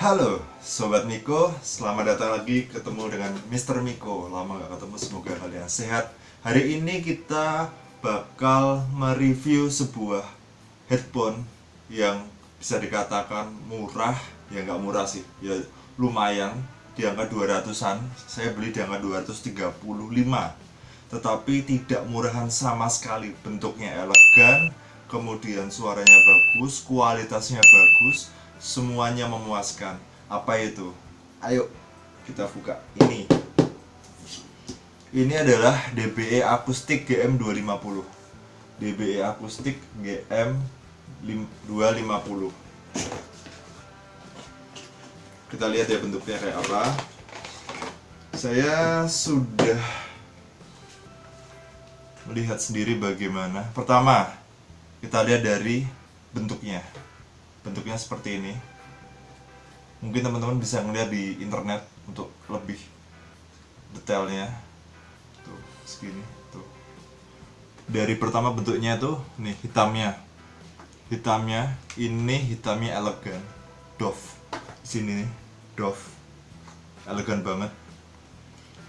Halo Sobat Miko, selamat datang lagi ketemu dengan Mr. Miko. Lama gak ketemu, semoga kalian sehat. Hari ini kita bakal mereview sebuah headphone Yang bisa dikatakan murah. Ya nggak murah sih, ya lumayan. Di angka 200an, saya beli di angka 235 Tetapi tidak murahan sama sekali Bentuknya elegan, kemudian suaranya bagus, kualitasnya bagus semuanya memuaskan. Apa itu? Ayo. Kita buka. Ini. Ini adalah DBE akustik GM 250 DBE akustik GM 250 kita lihat ya bentuknya kayak apa. Saya sudah melihat sendiri bagaimana. Pertama kita lihat dari bentuknya bentuknya seperti ini. Mungkin teman-teman bisa ngeliat di internet untuk lebih detailnya. Tuh segini tuh. Dari pertama bentuknya tuh nih hitamnya. Hitamnya ini hitamnya elegan. Dove sini nih Dove elegan banget.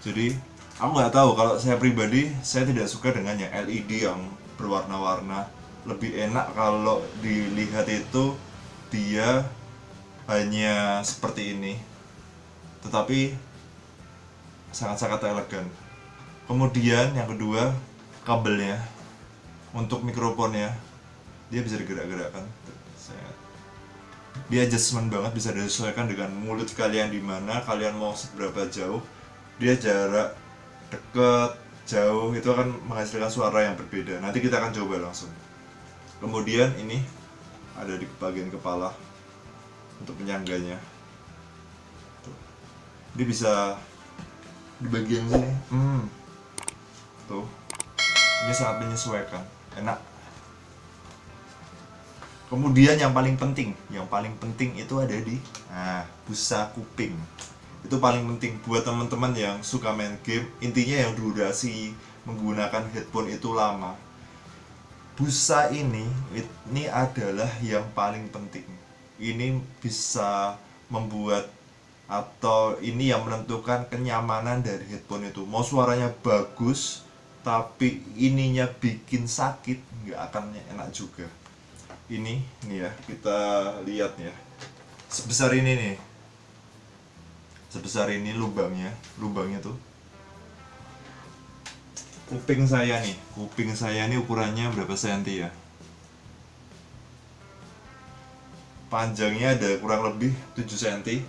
Jadi aku nggak tahu kalau saya pribadi saya tidak suka dengan yang LED yang berwarna-warna. Lebih enak kalau dilihat itu dia hanya seperti ini tetapi sangat-sangat elegan. Kemudian yang kedua kabelnya. Untuk mikrofonnya dia bisa digerak-gerakkan. Dia adjustment banget bisa disesuaikan dengan mulut kalian di mana kalian mau seberapa jauh. Dia jarak deket jauh itu akan menghasilkan suara yang berbeda. Nanti kita akan coba langsung. Kemudian ini ada di bagian kepala untuk penyangganya. Tuh. dia bisa di bagian sini? Hmm. tuh. Ini sangat menyesuaikan. Enak. Kemudian yang paling penting yang paling penting itu ada di nah busa kuping. Itu paling penting buat teman-teman yang suka main game. Intinya yang durasi menggunakan headphone itu lama busa ini ini adalah yang paling penting. Ini bisa membuat atau ini yang menentukan kenyamanan dari headphone itu. Mau suaranya bagus tapi ininya bikin sakit nggak akan enak juga. Ini nih ya kita lihat ya. Sebesar ini nih. Sebesar ini lubangnya lubangnya tuh kuping saya nih kuping saya ini ukurannya berapa senti ya? Panjangnya ada kurang lebih 7 cm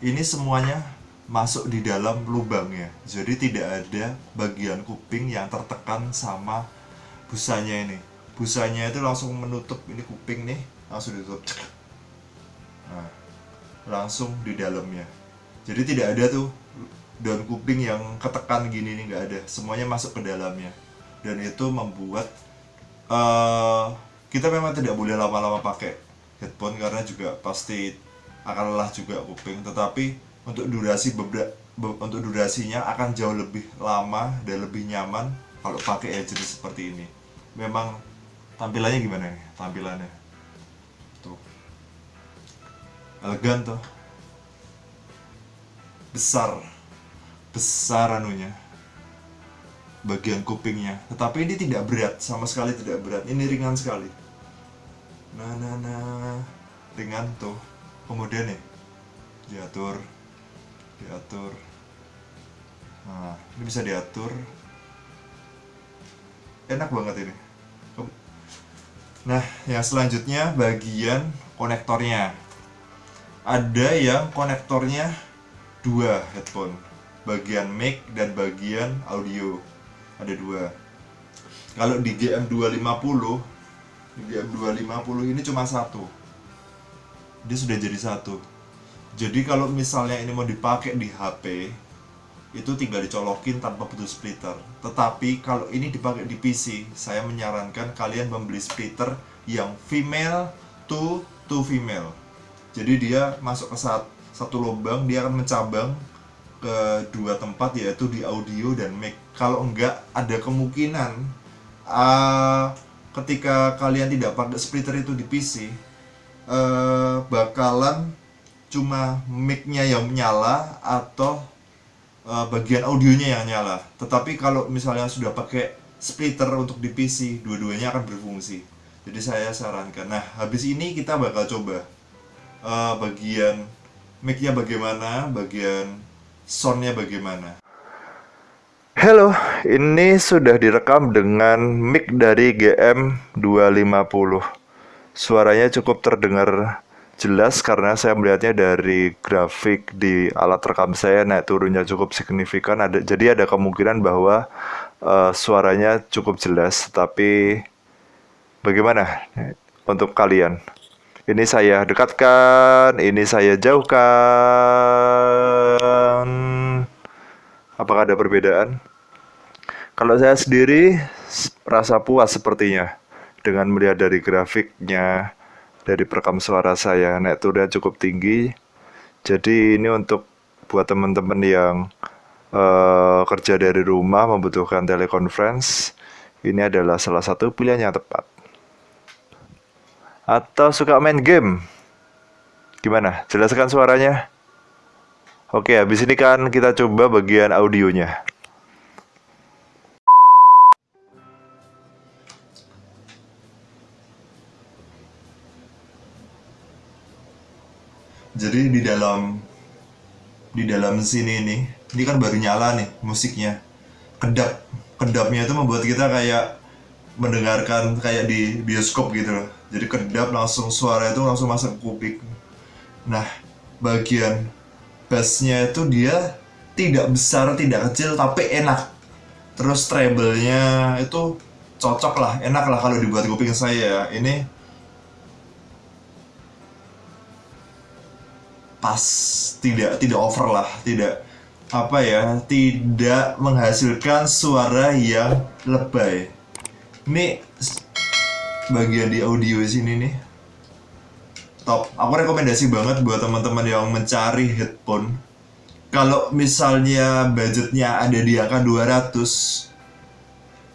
ini semuanya masuk di dalam lubangnya jadi tidak ada bagian kuping yang tertekan sama busanya ini. Busanya itu langsung menutup ini kuping nih langsung ditutup nah, langsung di dalamnya jadi tidak ada tuh daun kuping yang ketekan gini nih nggak ada. Semuanya masuk ke dalamnya. Dan itu membuat uh, kita memang tidak boleh lama-lama pakai headphone karena juga pasti akan lelah juga kuping. Tetapi untuk durasi beberapa untuk durasinya akan jauh lebih lama dan lebih nyaman kalau pakai jenis seperti ini. Memang tampilannya gimana nih? Tampilannya. Tuh. Elegan tuh besar. Besar anunya. Bagian kupingnya. Tetapi ini tidak berat sama sekali tidak berat. Ini ringan sekali. Nah nah nah ringan tuh. Kemudian nih diatur. Diatur. Nah ini bisa diatur. Enak banget ini. Nah yang selanjutnya bagian konektornya. Ada yang konektornya dua headphone. Bagian mic dan bagian audio. Ada dua. Kalau di GM250 di GM250 ini cuma satu. Dia sudah jadi satu. Jadi kalau misalnya ini mau dipakai di HP itu tinggal dicolokin tanpa putus splitter. Tetapi kalau ini dipakai di PC saya menyarankan kalian membeli splitter yang female to to female. Jadi dia masuk ke saat satu lubang dia akan mencabang ke dua tempat yaitu di audio dan mic. Kalau enggak ada kemungkinan uh, ketika kalian tidak pakai splitter itu di PC eh, bakalan cuma mic-nya yang nyala atau eh, bagian audionya yang nyala. Tetapi kalau misalnya sudah pakai splitter untuk di PC dua-duanya akan berfungsi. Jadi saya sarankan. Nah habis ini kita bakal coba eh, bagian mic-nya bagaimana bagian soundnya bagaimana? Halo, ini sudah direkam dengan mic dari GM250 Suaranya cukup terdengar jelas karena saya melihatnya dari grafik di alat rekam saya naik turunnya cukup signifikan. Ada Jadi ada kemungkinan bahwa uh, suaranya cukup jelas Tapi bagaimana untuk kalian? Ini saya dekatkan, ini saya jauhkan Apakah ada perbedaan? Kalau saya sendiri rasa puas sepertinya dengan melihat dari grafiknya, dari perekam suara saya naik turunnya cukup tinggi. Jadi ini untuk buat teman-teman yang uh, kerja dari rumah membutuhkan teleconference, ini adalah salah satu pilihan yang tepat. Atau suka main game? Gimana? Jelaskan suaranya. Oke, habis ini kan kita coba bagian audionya. Jadi di dalam di dalam sini nih, ini kan baru nyala nih musiknya. Kedap, kedapnya itu membuat kita kayak mendengarkan kayak di bioskop gitu loh. Jadi kedap langsung suara itu langsung masuk kuping. Nah, bagian bassnya itu dia tidak besar tidak kecil tapi enak terus treble-nya itu cocok lah enak lah kalau dibuat kuping saya ini pas tidak tidak over lah tidak apa ya tidak menghasilkan suara yang lebay ini bagian di audio sini nih. Top aku rekomendasi banget buat teman-teman yang mencari headphone. Kalau misalnya budgetnya ada di angka 200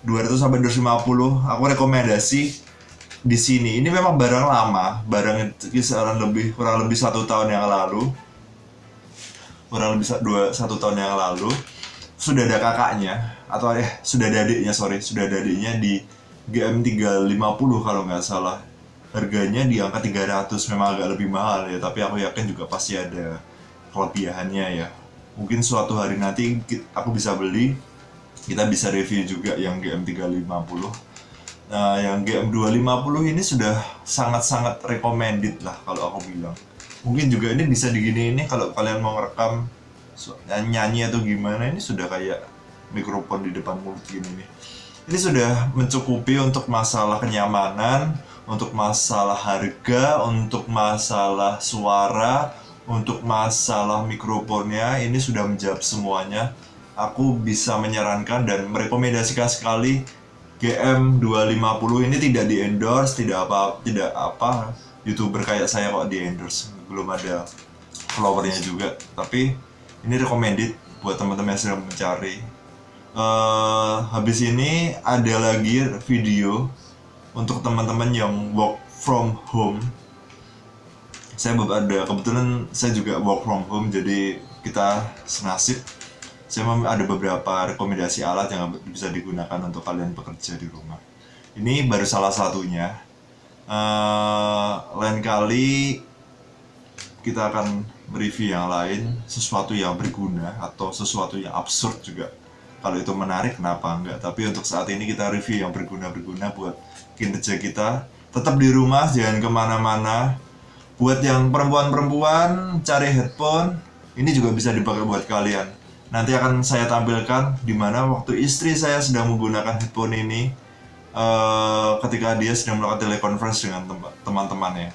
200 sampai 250 aku rekomendasi di sini. Ini memang barang lama barang kisaran lebih kurang lebih satu tahun yang lalu. Kurang lebih dua satu tahun yang lalu. Sudah ada kakaknya atau eh sudah ada adiknya sorry sudah ada adiknya di GM 350 kalau nggak salah. Harganya di angka 300 memang agak lebih mahal ya tapi aku yakin juga pasti ada kelebihannya ya. Mungkin suatu hari nanti aku bisa beli kita bisa review juga yang GM350 nah yang GM250 ini sudah sangat-sangat recommended lah kalau aku bilang. Mungkin juga ini bisa digini ini kalau kalian mau ngerekam nyanyi atau gimana ini sudah kayak mikrofon di depan mulut gini nih ini sudah mencukupi untuk masalah kenyamanan untuk masalah harga, untuk masalah suara, untuk masalah mikrofonnya ini sudah menjawab semuanya. Aku bisa menyarankan dan merekomendasikan sekali GM250 ini tidak di endorse, tidak apa tidak apa youtuber kayak saya kok di endorse, belum ada followernya juga. Tapi ini recommended buat teman-teman yang sedang mencari. Uh, habis ini ada lagi video untuk teman-teman yang work from home. Saya ada kebetulan saya juga work from home jadi kita senasib. Saya ada beberapa rekomendasi alat yang bisa digunakan untuk kalian bekerja di rumah. Ini baru salah satunya. Uh, lain kali kita akan review yang lain sesuatu yang berguna atau sesuatu yang absurd juga kalau itu menarik kenapa enggak? Tapi untuk saat ini kita review yang berguna-berguna buat kinerja kita. Tetap di rumah jangan ke mana-mana. Buat yang perempuan-perempuan cari headphone. Ini juga bisa dipakai buat kalian. Nanti akan saya tampilkan di mana waktu istri saya sedang menggunakan headphone ini uh, ketika dia sedang melakukan telekonferensi dengan teman-temannya.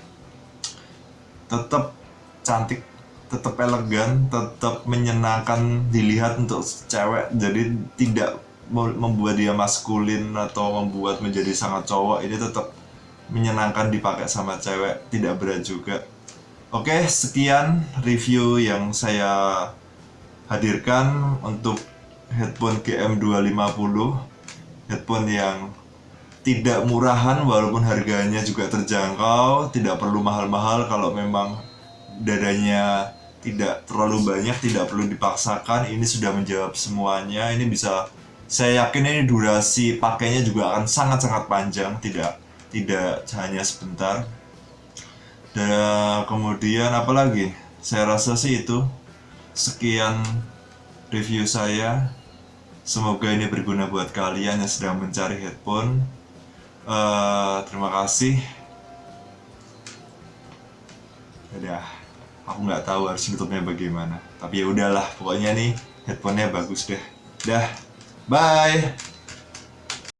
Tetap cantik tetap elegan tetap menyenangkan dilihat untuk cewek. Jadi tidak membuat dia maskulin atau membuat menjadi sangat cowok ini tetap menyenangkan dipakai sama cewek tidak berat juga. Oke sekian review yang saya hadirkan untuk headphone GM250 headphone yang tidak murahan walaupun harganya juga terjangkau tidak perlu mahal-mahal. Kalau memang dadanya tidak terlalu banyak tidak perlu dipaksakan. Ini sudah menjawab semuanya. Ini bisa saya yakin ini durasi pakainya juga akan sangat-sangat panjang. Tidak tidak hanya sebentar. Dan kemudian apa lagi? Saya rasa sih itu. Sekian review saya. Semoga ini berguna buat kalian yang sedang mencari headphone. Uh, terima kasih. Udah aku nggak tahu harus tutupnya bagaimana. Tapi ya udahlah pokoknya nih headphonenya bagus deh. Dah bye